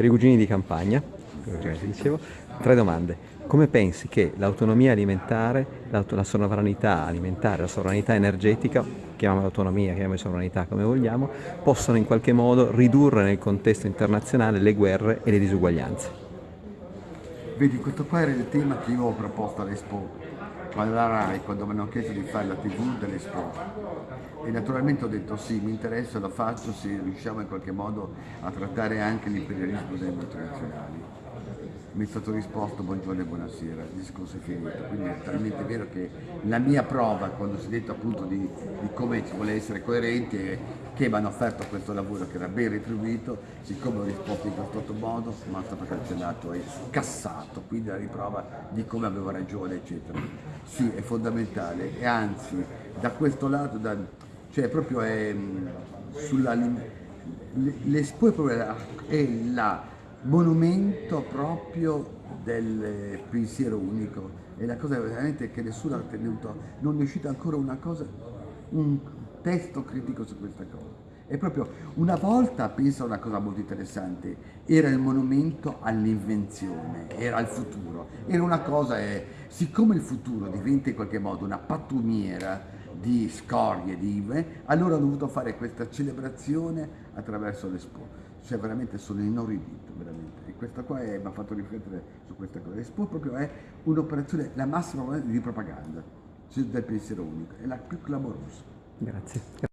per i cugini di campagna, dicevo, tre domande. Come pensi che l'autonomia alimentare, la sovranità alimentare, la sovranità energetica, chiamiamola autonomia, chiamiamola sovranità come vogliamo, possano in qualche modo ridurre nel contesto internazionale le guerre e le disuguaglianze? Vedi, questo qua era il tema che io ho proposto all'Expo, alla RAI, quando mi hanno chiesto di fare la tv dell'Expo. E naturalmente ho detto sì, mi interessa, lo faccio se riusciamo in qualche modo a trattare anche l'imperialismo delle multinazionali mi è stato risposto buongiorno e buonasera, il discorso è finito, quindi è talmente vero che la mia prova quando si è detto appunto di, di come ci vuole essere coerenti è che mi hanno offerto questo lavoro che era ben retribuito, siccome ho risposto in questo modo è stato cancellato e cassato, quindi la riprova di come avevo ragione eccetera. Sì, è fondamentale. E anzi da questo lato, da, cioè proprio è sulla... È proprio la, è la monumento proprio del pensiero unico. E la cosa veramente che nessuno ha tenuto, non è uscito ancora una cosa, un testo critico su questa cosa. È proprio una volta, penso a una cosa molto interessante, era il monumento all'invenzione, era il futuro, era una cosa, è, siccome il futuro diventa in qualche modo una pattumiera di scorie, di, eh, allora ho dovuto fare questa celebrazione attraverso l'Expo cioè veramente sono inorridito, veramente. E questa qua mi ha fatto riflettere su questa cosa. Expo proprio è un'operazione, la massima di propaganda cioè del pensiero unico, è la più clamorosa. Grazie.